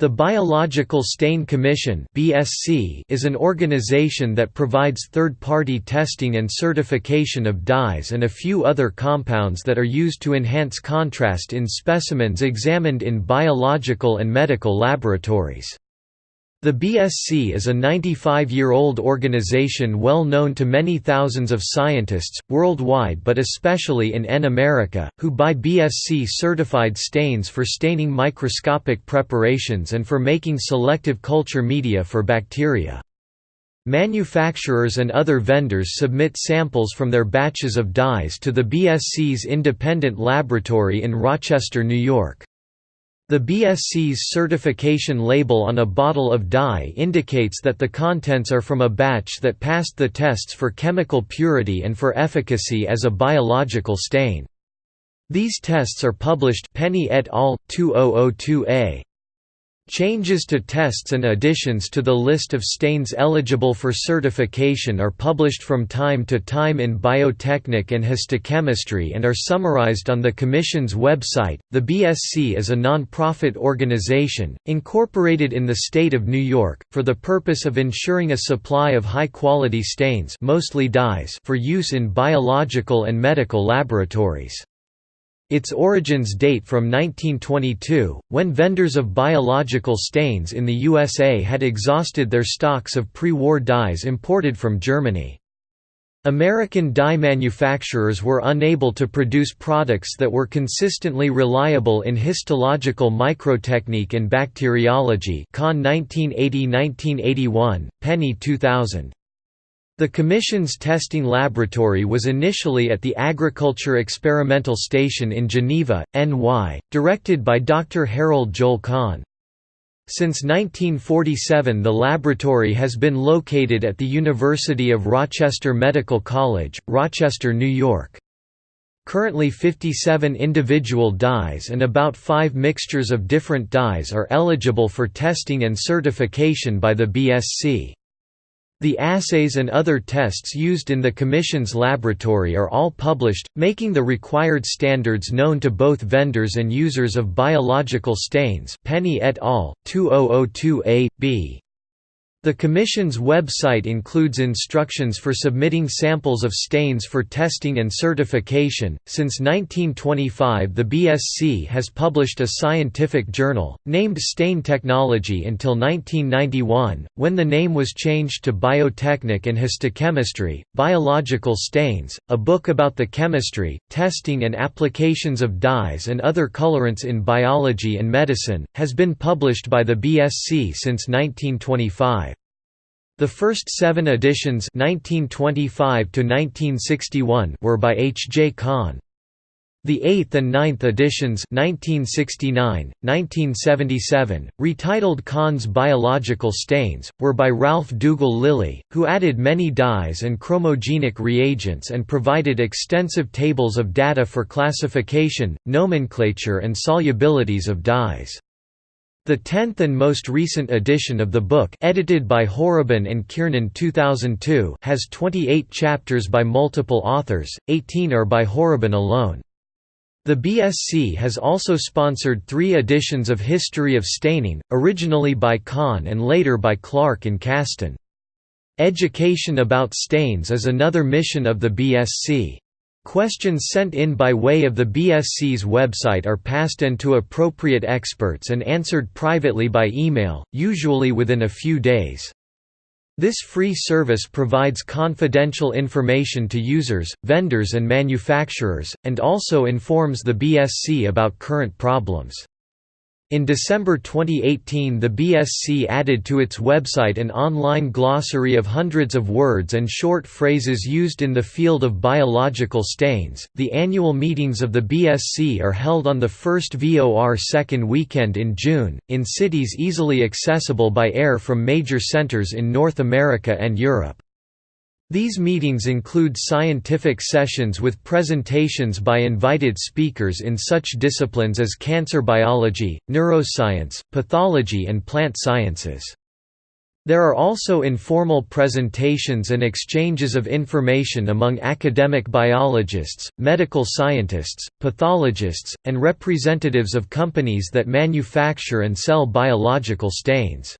The Biological Stain Commission is an organization that provides third-party testing and certification of dyes and a few other compounds that are used to enhance contrast in specimens examined in biological and medical laboratories. The BSC is a 95-year-old organization well known to many thousands of scientists, worldwide but especially in N America, who buy BSC-certified stains for staining microscopic preparations and for making selective culture media for bacteria. Manufacturers and other vendors submit samples from their batches of dyes to the BSC's independent laboratory in Rochester, New York. The BSC's certification label on a bottle of dye indicates that the contents are from a batch that passed the tests for chemical purity and for efficacy as a biological stain. These tests are published Penney et al. 2002a. Changes to tests and additions to the list of stains eligible for certification are published from time to time in Biotechnic and Histochemistry and are summarized on the Commission's website. The BSC is a non-profit organization, incorporated in the state of New York, for the purpose of ensuring a supply of high-quality stains mostly dyes for use in biological and medical laboratories. Its origins date from 1922, when vendors of biological stains in the USA had exhausted their stocks of pre-war dyes imported from Germany. American dye manufacturers were unable to produce products that were consistently reliable in histological microtechnique and bacteriology Conn 1980–1981, Penney 2000. The Commission's testing laboratory was initially at the Agriculture Experimental Station in Geneva, NY, directed by Dr. Harold Joel Conn. Since 1947 the laboratory has been located at the University of Rochester Medical College, Rochester, New York. Currently 57 individual dyes and about 5 mixtures of different dyes are eligible for testing and certification by the BSC. The assays and other tests used in the Commission's laboratory are all published, making the required standards known to both vendors and users of biological stains Penney et al., 2002a, b. The Commission's website includes instructions for submitting samples of stains for testing and certification. Since 1925, the BSC has published a scientific journal, named Stain Technology until 1991, when the name was changed to Biotechnic and Histochemistry, Biological Stains, a book about the chemistry, testing, and applications of dyes and other colorants in biology and medicine, has been published by the BSC since 1925. The first seven editions 1925 were by H. J. Conn. The eighth and ninth editions 1969, 1977, retitled Conn's Biological Stains, were by Ralph Dougall Lillie, who added many dyes and chromogenic reagents and provided extensive tables of data for classification, nomenclature and solubilities of dyes. The tenth and most recent edition of the book edited by Horobin and Kiernan 2002 has 28 chapters by multiple authors, 18 are by Horobin alone. The BSC has also sponsored three editions of History of Staining, originally by Conn and later by Clark and Kasten. Education about stains is another mission of the BSC. Questions sent in by way of the BSC's website are passed in to appropriate experts and answered privately by email, usually within a few days. This free service provides confidential information to users, vendors and manufacturers, and also informs the BSC about current problems. In December 2018 the BSC added to its website an online glossary of hundreds of words and short phrases used in the field of biological stains. The annual meetings of the BSC are held on the first VOR second weekend in June, in cities easily accessible by air from major centers in North America and Europe. These meetings include scientific sessions with presentations by invited speakers in such disciplines as cancer biology, neuroscience, pathology and plant sciences. There are also informal presentations and exchanges of information among academic biologists, medical scientists, pathologists, and representatives of companies that manufacture and sell biological stains.